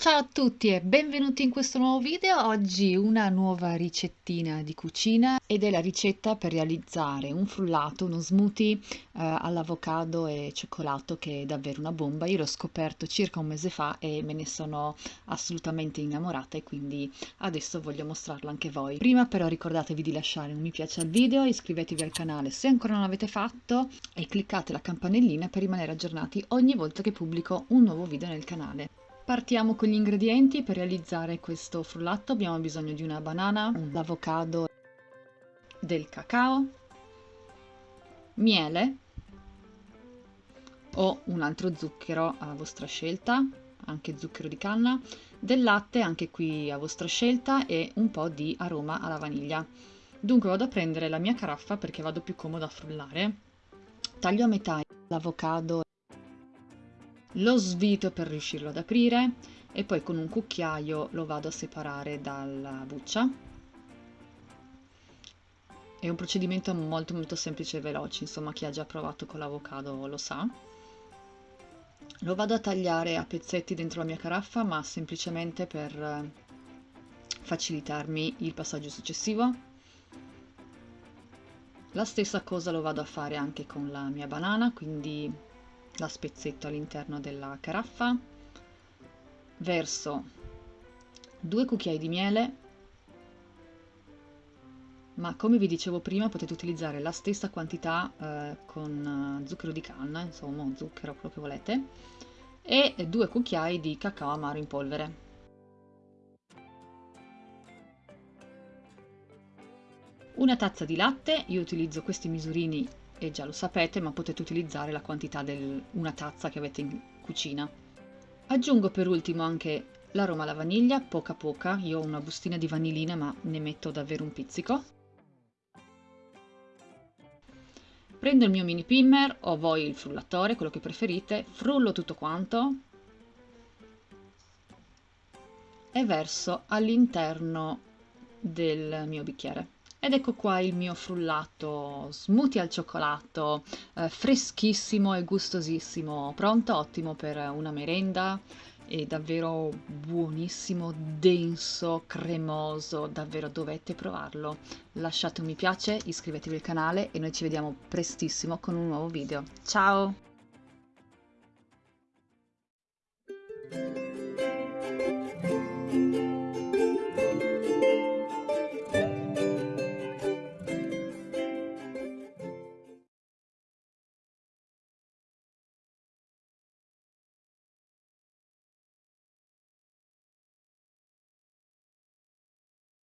Ciao a tutti e benvenuti in questo nuovo video. Oggi una nuova ricettina di cucina ed è la ricetta per realizzare un frullato, uno smoothie eh, all'avocado e cioccolato che è davvero una bomba. Io l'ho scoperto circa un mese fa e me ne sono assolutamente innamorata e quindi adesso voglio mostrarlo anche voi. Prima però ricordatevi di lasciare un mi piace al video, iscrivetevi al canale se ancora non l'avete fatto e cliccate la campanellina per rimanere aggiornati ogni volta che pubblico un nuovo video nel canale. Partiamo con gli ingredienti per realizzare questo frullato abbiamo bisogno di una banana, l'avocado, del cacao, miele o un altro zucchero a vostra scelta, anche zucchero di canna, del latte anche qui a vostra scelta e un po' di aroma alla vaniglia. Dunque vado a prendere la mia caraffa perché vado più comodo a frullare, taglio a metà l'avocado lo svito per riuscirlo ad aprire e poi con un cucchiaio lo vado a separare dalla buccia. È un procedimento molto molto semplice e veloce, insomma chi ha già provato con l'avocado lo sa. Lo vado a tagliare a pezzetti dentro la mia caraffa, ma semplicemente per eh, facilitarmi il passaggio successivo. La stessa cosa lo vado a fare anche con la mia banana, quindi la spezzetto all'interno della caraffa, verso due cucchiai di miele, ma come vi dicevo prima potete utilizzare la stessa quantità eh, con uh, zucchero di canna, insomma zucchero quello che volete, e due cucchiai di cacao amaro in polvere. Una tazza di latte, io utilizzo questi misurini e già lo sapete, ma potete utilizzare la quantità di una tazza che avete in cucina. Aggiungo per ultimo anche l'aroma alla vaniglia, poca poca, io ho una bustina di vanillina ma ne metto davvero un pizzico. Prendo il mio mini pimmer o voi il frullatore, quello che preferite, frullo tutto quanto e verso all'interno del mio bicchiere. Ed ecco qua il mio frullato smoothie al cioccolato, eh, freschissimo e gustosissimo, pronto, ottimo per una merenda, è davvero buonissimo, denso, cremoso, davvero dovete provarlo. Lasciate un mi piace, iscrivetevi al canale e noi ci vediamo prestissimo con un nuovo video. Ciao!